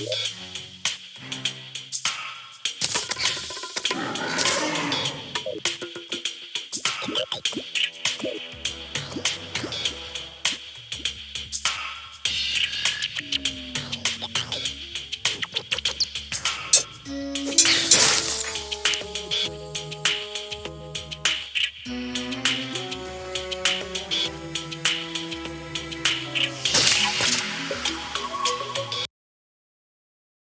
Yeah.